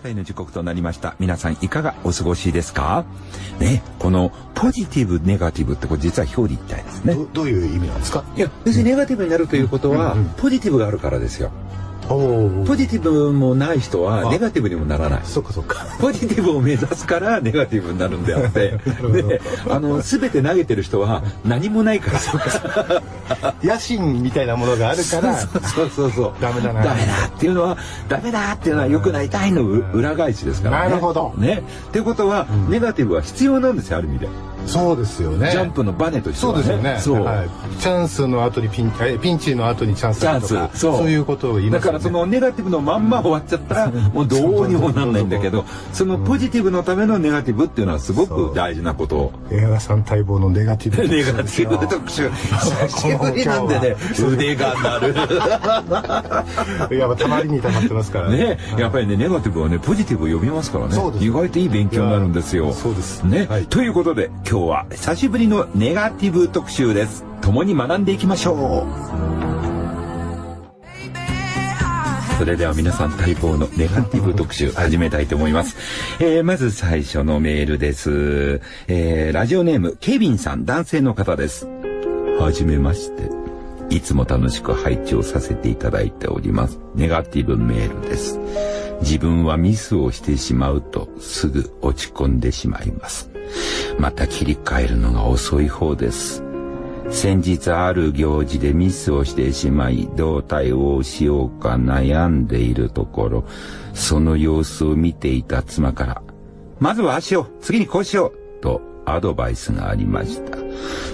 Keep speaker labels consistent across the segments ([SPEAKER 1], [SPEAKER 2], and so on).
[SPEAKER 1] 方の時刻となりました。皆さんいかがお過ごしですか？ね、このポジティブ、ネガティブってこれ実は表裏一体ですね。
[SPEAKER 2] どどういう意味なんですか？
[SPEAKER 1] いや、要するにネガティブになるということは、ポジティブがあるからですよ。
[SPEAKER 2] お
[SPEAKER 1] ポジティブもない人は
[SPEAKER 2] あ
[SPEAKER 1] ネガティブにもならない。
[SPEAKER 2] そっかそっか
[SPEAKER 1] ポジティブを目指すからネガティブになるんであって、で、あの、すべて投げてる人は何もないから。
[SPEAKER 2] 野心みたいなものがあるから
[SPEAKER 1] そうそうそう。
[SPEAKER 2] ダメだな
[SPEAKER 1] ダメだっていうのは、ダメだっていうのは良くなりたいのう裏返しですからね。
[SPEAKER 2] なるほど
[SPEAKER 1] ね。っていうことは、ネガティブは必要なんですよ、ある意味で。
[SPEAKER 2] そうですよね
[SPEAKER 1] ジャンプのバネとしてはね。
[SPEAKER 2] そうですよね。はい、チャンスの後にピンえピンチの後にチャンス
[SPEAKER 1] チャン
[SPEAKER 2] とか
[SPEAKER 1] ス。そう。
[SPEAKER 2] いうことを言いますよね
[SPEAKER 1] だからそのネガティブのまんま終わっちゃったら、もうどうにもなんないんだけど、そのポジティブのためのネガティブっていうのはすごく大事なことを。
[SPEAKER 2] 江原さん待望のネガティブ
[SPEAKER 1] ネガティブ特集。久しぶりなんでね、腕が鳴る。
[SPEAKER 2] い やたまりにたまってますから
[SPEAKER 1] ね、やっぱりね、ネガティブはね、ポジティブを呼びますからね意外といい勉強になるんですよ。
[SPEAKER 2] そうです
[SPEAKER 1] ね、
[SPEAKER 2] はい
[SPEAKER 1] ということで、今日は久しぶりのネガティブ特集です。共に学んでいきましょう。それでは皆さん待望のネガティブ特集始めたいと思います。えー、まず最初のメールです。えー、ラジオネーム、ケビンさん、男性の方です。はじめまして。いつも楽しく配置をさせていただいております。ネガティブメールです。自分はミスをしてしまうとすぐ落ち込んでしまいます。また切り替えるのが遅い方です。先日ある行事でミスをしてしまいどう対応しようか悩んでいるところ、その様子を見ていた妻から、まずは足を次にこうしようとアドバイスがありました。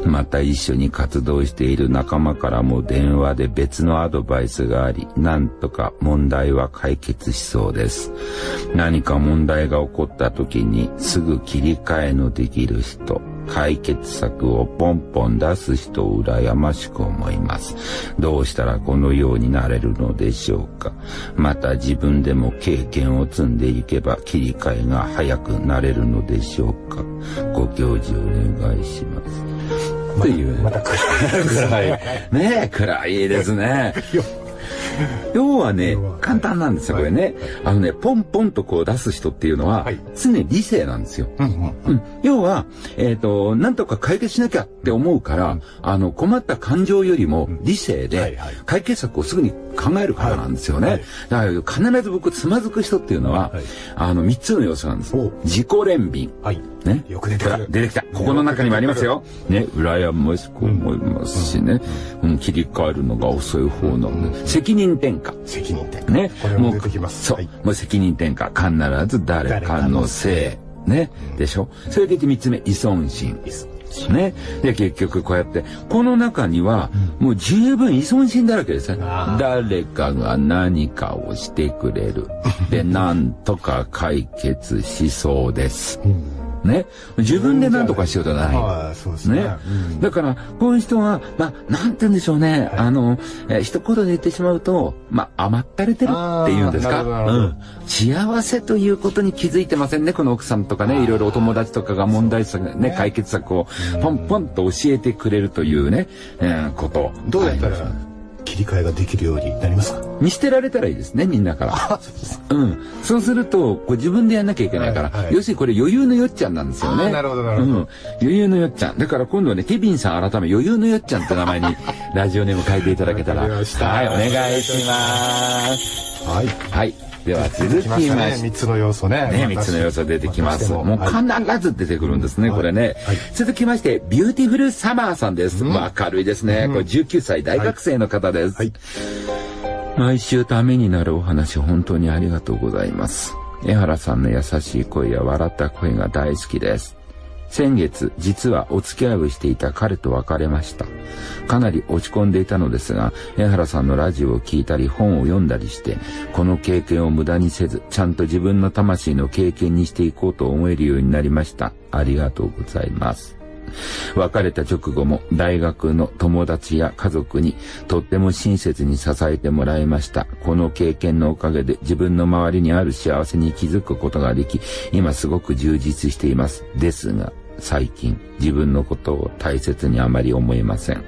[SPEAKER 1] また一緒に活動している仲間からも電話で別のアドバイスがあり、なんとか問題は解決しそうです。何か問題が起こった時にすぐ切り替えのできる人、解決策をポンポン出す人を羨ましく思います。どうしたらこのようになれるのでしょうか。また自分でも経験を積んでいけば切り替えが早くなれるのでしょうか。ご教示お願いします。っていうね。
[SPEAKER 2] また暗い
[SPEAKER 1] 暗い。ねえ、暗いですね。要はね簡単なんですよ、これね。あのね、ポンポンとこう出す人っていうのは
[SPEAKER 2] はい、
[SPEAKER 1] 常に理性なんですよ。要は、えっ、と、なんとか解決しなきゃって思うから、あの、困った感情よりも理性
[SPEAKER 2] はい
[SPEAKER 1] で
[SPEAKER 2] はい、
[SPEAKER 1] 解決策をすぐに考えるからなんですよね。
[SPEAKER 2] はい。
[SPEAKER 1] だから必ず僕、つまずく人っていうのは、
[SPEAKER 2] はい。
[SPEAKER 1] あの、三つの要素なんです。
[SPEAKER 2] お。
[SPEAKER 1] 自己憐憫。
[SPEAKER 2] はい
[SPEAKER 1] ね。
[SPEAKER 2] よく出て
[SPEAKER 1] 出てきた。ここの中にもありますよ。ね。羨ましく思いますしね。うん、切り替えるのが遅い方なんで。責任転嫁。
[SPEAKER 2] 責任転嫁
[SPEAKER 1] ね。
[SPEAKER 2] これも出てきます
[SPEAKER 1] そう。
[SPEAKER 2] はい
[SPEAKER 1] もう責任転嫁。必ず誰かのせい。ね。でしょ？それでいて三つ目、依存心。ね。で、結局こうやって、この中には、もう十分依存心だらけですね。
[SPEAKER 2] あ
[SPEAKER 1] 誰かが何かをしてくれる。で、なんとか解決しそうです。ね。自分で何とかしようとない。
[SPEAKER 2] ああそうですね
[SPEAKER 1] ね
[SPEAKER 2] うん。
[SPEAKER 1] だから、こういう人は、まあ、なんて言うんでしょうね。あの、えー一言で言ってしまうと、まあ、甘ったれてるっていうんですか？うん。幸せということに気づいてませんね。この奥さんとかね、いろいろお友達とかが問題策、ね、解決策をポンポンと教えてくれるというね、えーこと。
[SPEAKER 2] どうやった
[SPEAKER 1] あります
[SPEAKER 2] ら切り替えができるようになりますか？
[SPEAKER 1] 見捨てられたらいいですね、みんなから。うん。そうすると、こう自分でやんなきゃいけないから、
[SPEAKER 2] はいはい
[SPEAKER 1] 要するにこれ余裕のよっちゃんなんですよね。
[SPEAKER 2] なるほどなるほど
[SPEAKER 1] うん。余裕のよっちゃん。だから今度はね、ケビンさん改め余裕のよっちゃんって名前にラジオネーム変えていただけたら。はい、お願いします。
[SPEAKER 2] はい
[SPEAKER 1] はい。では続きまして。
[SPEAKER 2] 来ましたね三つの要素ね
[SPEAKER 1] ね、三つの要素出てきます。もう
[SPEAKER 2] はい
[SPEAKER 1] 必ず出てくるんですね、これね。続きまして、ビューティフルサマーさんです。明るいですね。これ19歳大学生の方です。
[SPEAKER 2] はい
[SPEAKER 1] 毎週ためになるお話本当にありがとうございます。江原さんの優しい声や笑った声が大好きです。先月、実はお付き合いをしていた彼と別れました。かなり落ち込んでいたのですが、江原さんのラジオを聞いたり本を読んだりして、この経験を無駄にせず、ちゃんと自分の魂の経験にしていこうと思えるようになりました。ありがとうございます。別れた直後も大学の友達や家族にとっても親切に支えてもらいました。この経験のおかげで自分の周りにある幸せに気づくことができ、今すごく充実しています。ですが、最近自分のことを大切にあまり思えません。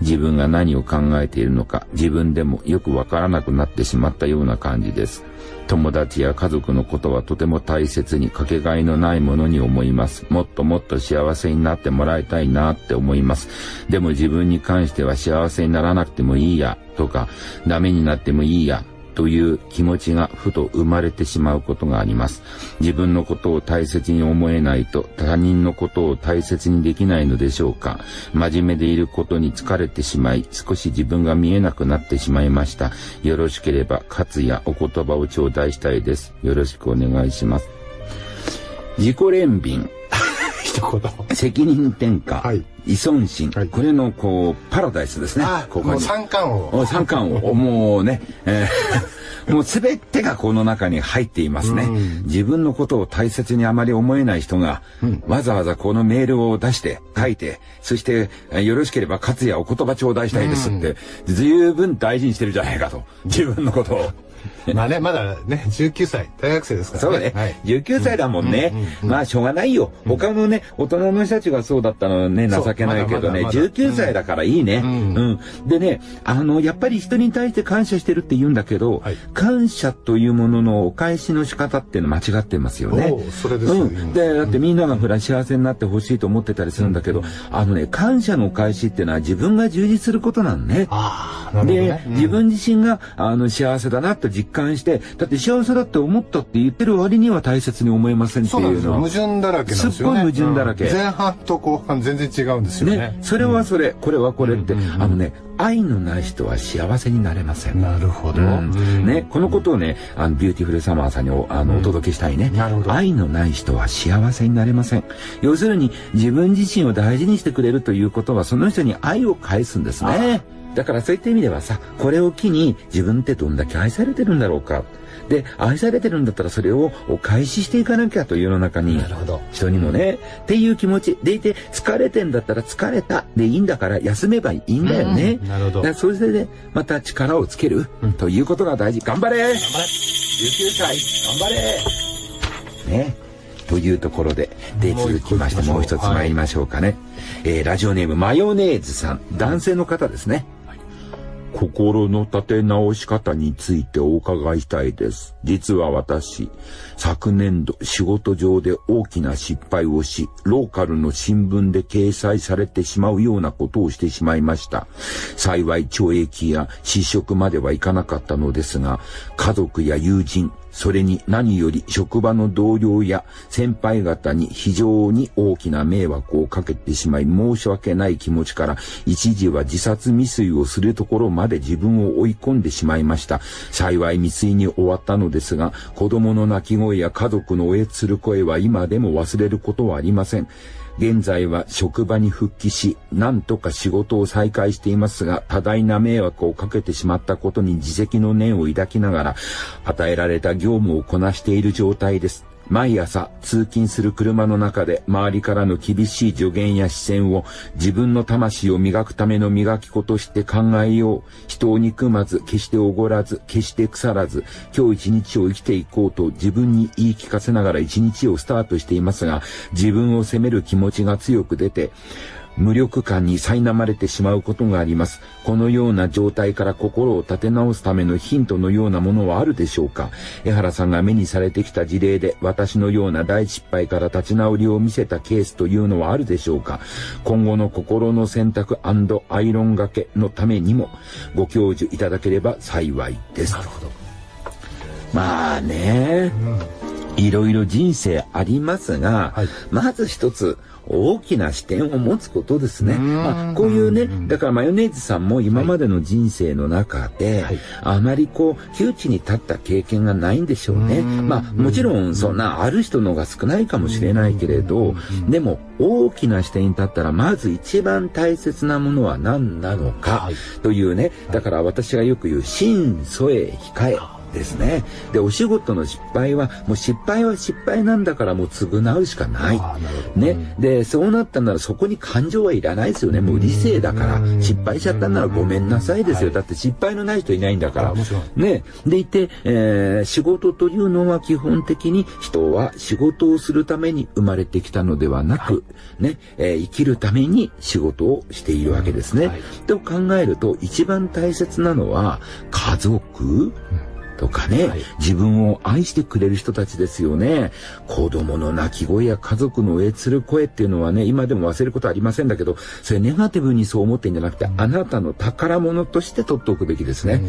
[SPEAKER 1] 自分が何を考えているのか自分でもよくわからなくなってしまったような感じです。友達や家族のことはとても大切にかけがえのないものに思います。もっともっと幸せになってもらいたいなって思います。でも自分に関しては幸せにならなくてもいいやとか、ダメになってもいいやという気持ちがふと生まれてしまうことがあります。自分のことを大切に思えないと他人のことを大切にできないのでしょうか。真面目でいることに疲れてしまい、少し自分が見えなくなってしまいました。よろしければ、活やお言葉を頂戴したいです。よろしくお願いします。自己憐憫。責任転嫁。はい。依存心、はい、これのこうパラダイスですね。
[SPEAKER 2] ここに三冠王。
[SPEAKER 1] 三冠王。もうね、えー、もうすべてがこの中に入っていますね。自分のことを大切にあまり思えない人が、うん、わざわざこのメールを出して書いて、そしてよろしければ勝也お言葉頂戴したいですって、十分大事にしてるじゃないかと。自分のことを。
[SPEAKER 2] まあね、まだね、19歳、大学生ですから
[SPEAKER 1] ね。そうね。はい、19歳だもんね。まあ、しょうがないよ。他のね、大人の人たちがそうだったのね、情けないけどね、19歳だからいいね。うん。でね、あの、やっぱり人に対して感謝してるって言うんだけど、感謝というもののお返しの仕方っていうの間違ってますよね。
[SPEAKER 2] それですう
[SPEAKER 1] ん。で、だってみんながほら幸せになってほしいと思ってたりするんだけど、あのね、感謝のお返しっていうのは自分が充実することなんね。
[SPEAKER 2] ああ、なるほど、
[SPEAKER 1] ね。で、自分自身が、あの、幸せだなと実感して、だって幸せだって思ったって言ってる割には大切に思えませんっていうのは。
[SPEAKER 2] 矛盾だらけなんですよね。
[SPEAKER 1] すっごい矛盾だらけ。
[SPEAKER 2] 前半と後半全然違うんですよね。ね。
[SPEAKER 1] それはそれ、これはこれって、あのね、愛のない人は幸せになれません。
[SPEAKER 2] なるほど。
[SPEAKER 1] ね、このことをね、あの、ビューティフルサマーさんにおあの、お届けしたいね。なるほど。愛のない人は幸せになれません。要するに、自分自身を大事にしてくれるということは、その人に愛を返すんですね。だからそういった意味ではさ、これを機に自分ってどんだけ愛されてるんだろうか。で、愛されてるんだったらそれをお返ししていかなきゃという世の中に、人にもね、っていう気持ちでいて、疲れてんだったら疲れたでいいんだから休めばいいんだよね。
[SPEAKER 2] なるほど。
[SPEAKER 1] だそれで、また力をつける、うん、ということが大事。頑張れ頑張れ !19 歳、頑張れね。というところで、で、続きましてもう一つ参りましょうかね。はい、えー、ラジオネームマヨネーズさん、男性の方ですね。心の立て直し方についてお伺いしたいです。実は私、昨年度仕事上で大きな失敗をし、ローカルの新聞で掲載されてしまうようなことをしてしまいました。幸い懲役や失職まではいかなかったのですが、家族や友人、それに何より職場の同僚や先輩方に非常に大きな迷惑をかけてしまい申し訳ない気持ちから一時は自殺未遂をするところまで自分を追い込んでしまいました。幸い未遂に終わったのですが子供の泣き声や家族のおえつる声は今でも忘れることはありません。現在は職場に復帰し、なんとか仕事を再開していますが、多大な迷惑をかけてしまったことに自責の念を抱きながら、与えられた業務をこなしている状態です。毎朝通勤する車の中で周りからの厳しい助言や視線を自分の魂を磨くための磨き子として考えよう。人を憎まず、決しておごらず、決して腐らず、今日一日を生きていこうと自分に言い聞かせながら一日をスタートしていますが、自分を責める気持ちが強く出て、無力感に苛まれてしまうことがあります。このような状態から心を立て直すためのヒントのようなものはあるでしょうか？江原さんが目にされてきた事例で私のような大失敗から立ち直りを見せたケースというのはあるでしょうか？今後の心の選択アイロンがけのためにもご教授いただければ幸いです。なるほど。まあね、うん、いろいろ人生ありますが、はい、まず一つ、大きな視点を持つことですね。まあ、こういうね、だからマヨネーズさんも今までの人生の中で、はい、あまりこう、窮地に立った経験がないんでしょうね。まあ、もちろんそんなある人の方が少ないかもしれないけれど、でも大きな視点に立ったら、まず一番大切なものは何なのか、というね、だから私がよく言う、心添え控え。ですね。で、お仕事の失敗は、もう失敗は失敗なんだからもう償うしかない。ね。で、そうなったならそこに感情はいらないですよね。もう理性だから、失敗しちゃったならごめんなさいですよ。だって失敗のない人いないんだから。ね。でいて、えー、仕事というのは基本的に人は仕事をするために生まれてきたのではなく、ね、えー、生きるために仕事をしているわけですね。と考えると、一番大切なのは、家族、とかね、はい、自分を愛してくれる人たちですよね。子供の泣き声や家族のえつる声っていうのはね、今でも忘れることありませんだけど、それネガティブにそう思ってんじゃなくて、あなたの宝物として取っておくべきですね。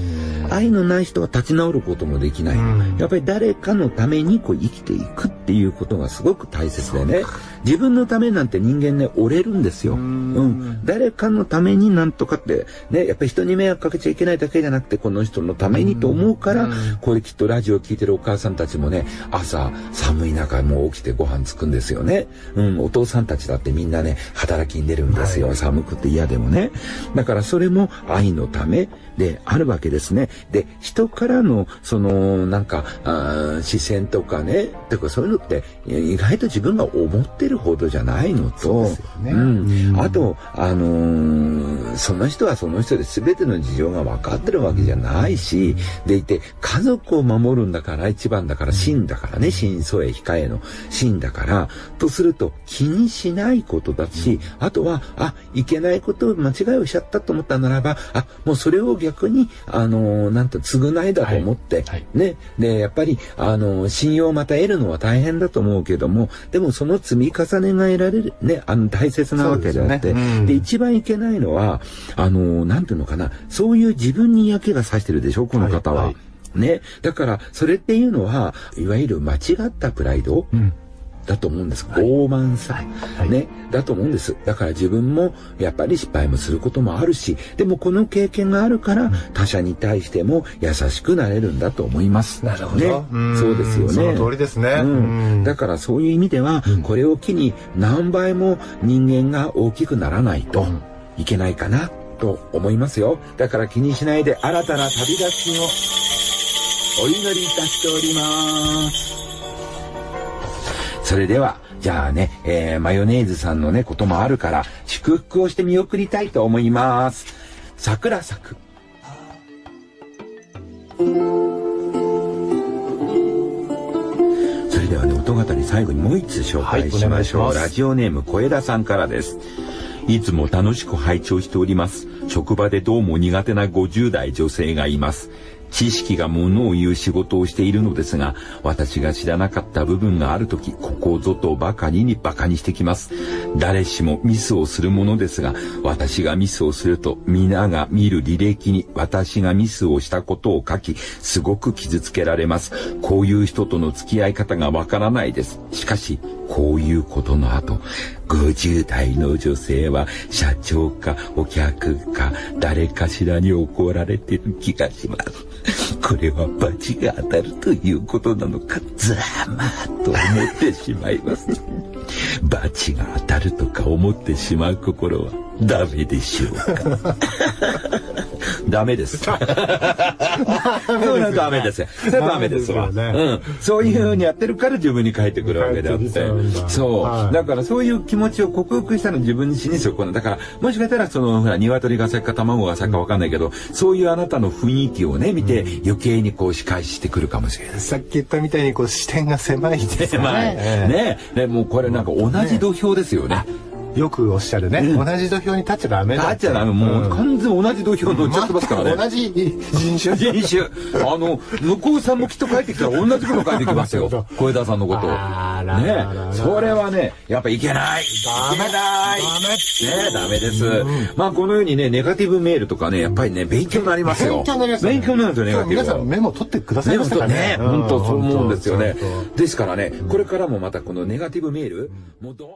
[SPEAKER 1] 愛のない人は立ち直ることもできない。やっぱり誰かのためにこう生きていくっていうことがすごく大切でね。自分のためなんて人間ね、折れるんですよ。うん。誰かのためになんとかって、ね、やっぱり人に迷惑かけちゃいけないだけじゃなくて、この人のためにと思うから、これきっとラジオ聞いてるお母さんたちもね、朝寒い中もう起きてご飯作るんですよね。うん、お父さんたちだってみんなね、働きに出るんですよ。はい、寒くて嫌でもね。だからそれも愛のためであるわけですね。で、人からの、その、なんか、あ視線とかね、とかそういうのって、意外と自分が思ってるほどじゃないのと、ね、うん、あと、あのー、その人はその人で全ての事情が分かってるわけじゃないし、でいて、家族を守るんだから一番だから、真だからね、真相へ控えの真だから、とすると気にしないことだし、あとは、あ、いけないことを間違いをしちゃったと思ったならば、あ、もうそれを逆に、あのー、なんと償いだと思って、はい。はい、ね、で、やっぱり、あのー、信用をまた得るのは大変だと思うけども、でもその積み重ねが得られる、ね、あの、大切なわけであって、で、ね。うん、一番いけないのは、あのー、なんていうのかな、そういう自分に嫌気がさしてるでしょ、この方は。はいはい、ね。だから、それっていうのは、いわゆる間違ったプライド、うんだと思うんです。傲慢さ、はい、ね、だと思うんです。だから自分もやっぱり失敗もすることもあるし、でもこの経験があるから他者に対しても優しくなれるんだと思います。
[SPEAKER 2] なるほど。
[SPEAKER 1] ね、そうですよね。そ
[SPEAKER 2] の通りですね。う
[SPEAKER 1] ん、だからそういう意味では、これを機に何倍も人間が大きくならないといけないかなと思いますよ。だから気にしないで新たな旅立ちをお祈りいたしております。それでは、じゃあね、えー、マヨネーズさんのね、こともあるから、祝福をして見送りたいと思います。桜咲く。それではね、音語り最後にもう一つ紹介しましょう。はい、ラジオネーム小枝さんからです。いつも楽しく拝聴しております。職場でどうも苦手な50代女性がいます。知識がものを言う仕事をしているのですが、私が知らなかった部分があるとき、ここぞとばかりに馬鹿にしてきます。誰しもミスをするものですが、私がミスをすると、皆が見る履歴に私がミスをしたことを書き、すごく傷つけられます。こういう人との付き合い方がわからないです。しかし、こういうことの後、50代の女性は社長かお客か誰かしらに怒られてる気がします。これは罰が当たるということなのか、ざまーと思ってしまいます。罰が当たるとか思ってしまう心はダメでしょうか。ダメです。ダメですよ。それはダメですわ。うん。そういうふうにやってるから自分に返ってくるわけであって。そう。だからそういう気持ちを克服したの自分に死にするこのだから、もしかしたらその、ほら、鶏が先か卵が先かわかんないけど、そういうあなたの雰囲気をね、見て、余計にこう仕返してくるかもしれない。
[SPEAKER 2] さっき言ったみたいにこう視点が狭いですね。
[SPEAKER 1] 狭い。ね。ね、もうこれなんか同じ土俵ですよね。
[SPEAKER 2] よくおっしゃるね、うん、同じ土俵に立っちゃダメだ
[SPEAKER 1] 立っちゃダメ。もう完全同じ土俵乗っちゃってますから。ね、
[SPEAKER 2] 同じ人種。
[SPEAKER 1] 人種。あの向こうさんもきっと帰ってきたら同じこと帰ってきますよ。小枝さんのことね。それはねやっぱいけない。
[SPEAKER 2] ダメ
[SPEAKER 1] だ。ダメねダメです、うん、まあこのようにねネガティブメールとかねやっぱりね勉強になりますよ。
[SPEAKER 2] 勉強になります、ね、
[SPEAKER 1] 勉強になるんですよネガティブ
[SPEAKER 2] 皆さんメモ取ってくださいましたか
[SPEAKER 1] ね。本当そう思うんですよね。ですからねこれからもまたこのネガティブメールもうどん